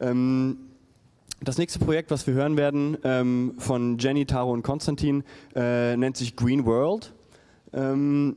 Ähm, das nächste Projekt, was wir hören werden ähm, von Jenny, Taro und Konstantin, äh, nennt sich Green World. Ähm,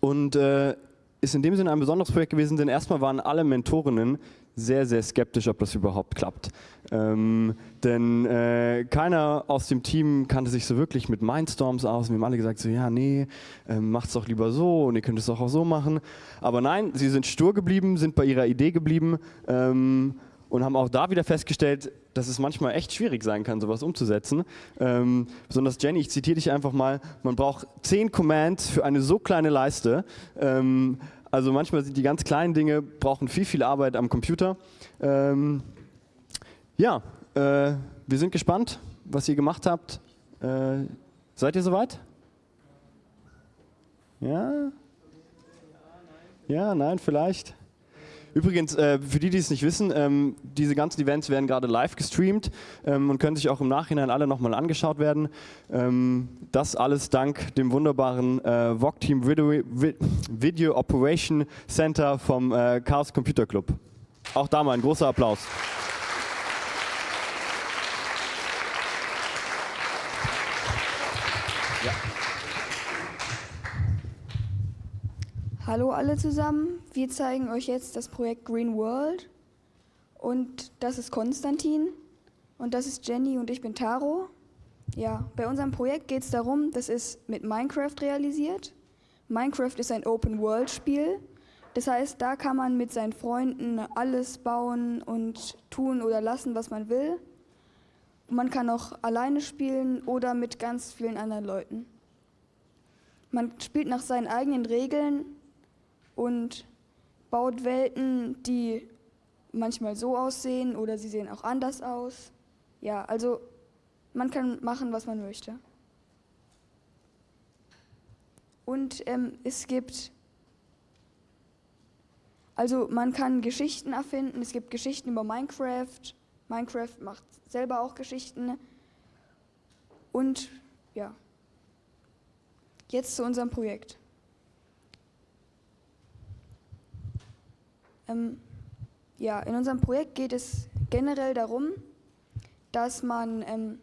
und äh, ist in dem Sinne ein besonderes Projekt gewesen, denn erstmal waren alle Mentorinnen sehr, sehr skeptisch, ob das überhaupt klappt. Ähm, denn äh, keiner aus dem Team kannte sich so wirklich mit Mindstorms aus. Wir haben alle gesagt, so ja, nee, ähm, macht's doch lieber so und ihr könnt es doch auch so machen. Aber nein, sie sind stur geblieben, sind bei ihrer Idee geblieben ähm, und haben auch da wieder festgestellt, dass es manchmal echt schwierig sein kann, sowas umzusetzen. Ähm, besonders Jenny, ich zitiere dich einfach mal, man braucht zehn Commands für eine so kleine Leiste. Ähm, also manchmal sind die ganz kleinen Dinge, brauchen viel, viel Arbeit am Computer. Ähm, ja, äh, wir sind gespannt, was ihr gemacht habt. Äh, seid ihr soweit? Ja? Ja, nein, vielleicht. Übrigens, äh, für die, die es nicht wissen, ähm, diese ganzen Events werden gerade live gestreamt ähm, und können sich auch im Nachhinein alle nochmal angeschaut werden. Ähm, das alles dank dem wunderbaren äh, VOG-Team Video, Video, Operation Center vom äh, Chaos Computer Club. Auch da mal ein großer Applaus. Hallo alle zusammen, wir zeigen euch jetzt das Projekt Green World und das ist Konstantin und das ist Jenny und ich bin Taro. Ja, bei unserem Projekt geht es darum, das ist mit Minecraft realisiert. Minecraft ist ein Open-World-Spiel, das heißt, da kann man mit seinen Freunden alles bauen und tun oder lassen, was man will. Man kann auch alleine spielen oder mit ganz vielen anderen Leuten. Man spielt nach seinen eigenen Regeln und baut Welten, die manchmal so aussehen oder sie sehen auch anders aus. Ja, also man kann machen, was man möchte. Und ähm, es gibt, also man kann Geschichten erfinden, es gibt Geschichten über Minecraft, Minecraft macht selber auch Geschichten und ja, jetzt zu unserem Projekt. Ähm, ja, in unserem Projekt geht es generell darum, dass man ähm,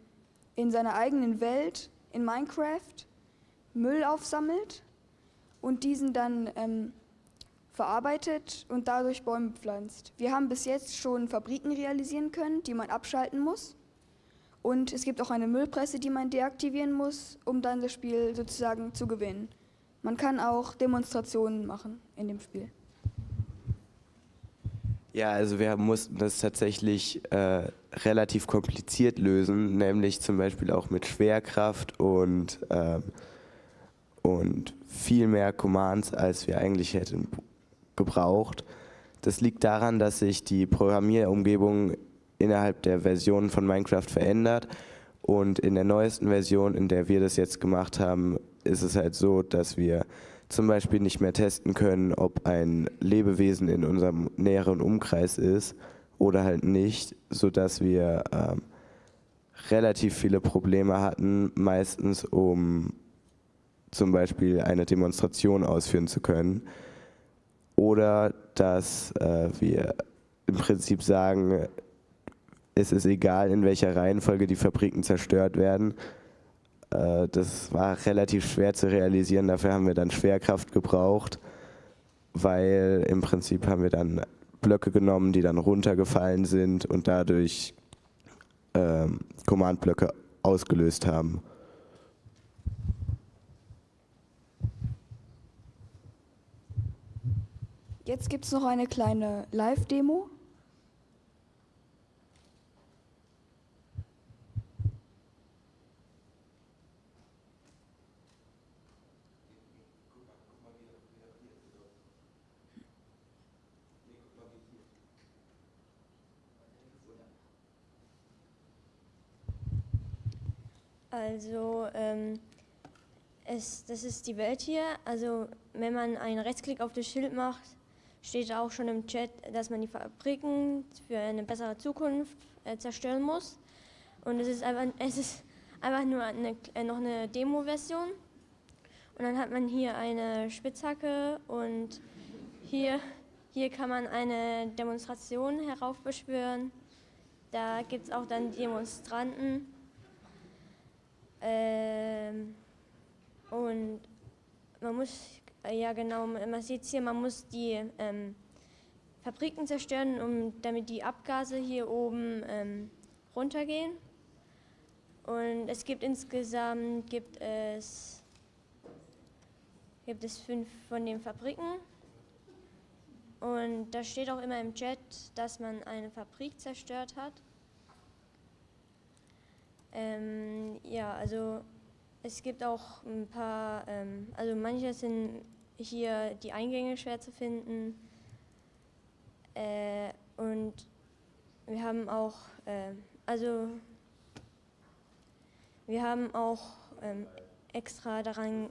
in seiner eigenen Welt in Minecraft Müll aufsammelt und diesen dann ähm, verarbeitet und dadurch Bäume pflanzt. Wir haben bis jetzt schon Fabriken realisieren können, die man abschalten muss. Und es gibt auch eine Müllpresse, die man deaktivieren muss, um dann das Spiel sozusagen zu gewinnen. Man kann auch Demonstrationen machen in dem Spiel. Ja, also wir mussten das tatsächlich äh, relativ kompliziert lösen, nämlich zum Beispiel auch mit Schwerkraft und, äh, und viel mehr Commands, als wir eigentlich hätten gebraucht. Das liegt daran, dass sich die Programmierumgebung innerhalb der Versionen von Minecraft verändert und in der neuesten Version, in der wir das jetzt gemacht haben, ist es halt so, dass wir zum Beispiel nicht mehr testen können, ob ein Lebewesen in unserem näheren Umkreis ist oder halt nicht, sodass wir ähm, relativ viele Probleme hatten, meistens um zum Beispiel eine Demonstration ausführen zu können. Oder dass äh, wir im Prinzip sagen, es ist egal, in welcher Reihenfolge die Fabriken zerstört werden, das war relativ schwer zu realisieren, dafür haben wir dann Schwerkraft gebraucht, weil im Prinzip haben wir dann Blöcke genommen, die dann runtergefallen sind und dadurch ähm, Command-Blöcke ausgelöst haben. Jetzt gibt es noch eine kleine Live-Demo. Also ähm, es, das ist die Welt hier. Also wenn man einen Rechtsklick auf das Schild macht, steht auch schon im Chat, dass man die Fabriken für eine bessere Zukunft äh, zerstören muss. Und es ist einfach, es ist einfach nur eine, äh, noch eine Demo-Version. Und dann hat man hier eine Spitzhacke und hier, hier kann man eine Demonstration heraufbeschwören. Da gibt es auch dann Demonstranten. Ähm, und man muss, ja genau, man sieht hier, man muss die ähm, Fabriken zerstören, um, damit die Abgase hier oben ähm, runtergehen. Und es gibt insgesamt gibt es, gibt es fünf von den Fabriken. Und da steht auch immer im Chat, dass man eine Fabrik zerstört hat. Ähm, ja, also es gibt auch ein paar, ähm, also manche sind hier die Eingänge schwer zu finden. Äh, und wir haben auch, äh, also wir haben auch ähm, extra daran,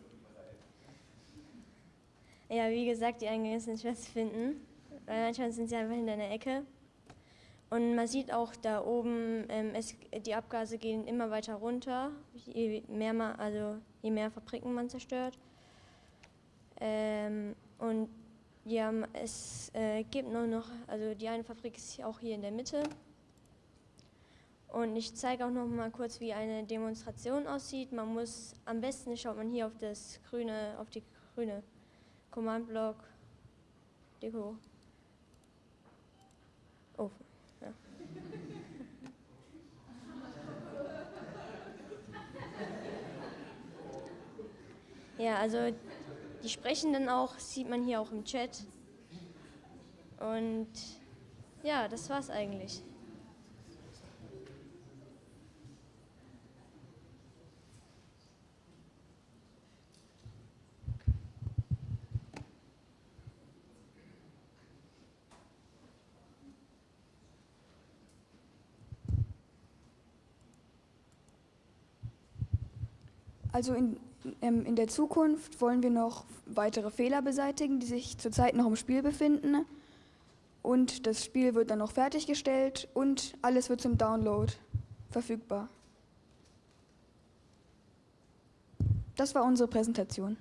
ja, wie gesagt, die Eingänge sind schwer zu finden, weil manchmal sind sie einfach in einer Ecke. Und man sieht auch da oben, ähm, es, die Abgase gehen immer weiter runter, je mehr, man, also je mehr Fabriken man zerstört. Ähm, und ja, es äh, gibt nur noch, also die eine Fabrik ist auch hier in der Mitte. Und ich zeige auch noch mal kurz, wie eine Demonstration aussieht. Man muss, am besten schaut man hier auf das grüne, auf die grüne Command Block Deko. Oh, ja. Also die Sprechenden auch, sieht man hier auch im Chat. Und ja, das war's eigentlich. Also in, in der Zukunft wollen wir noch weitere Fehler beseitigen, die sich zurzeit noch im Spiel befinden. Und das Spiel wird dann noch fertiggestellt und alles wird zum Download verfügbar. Das war unsere Präsentation.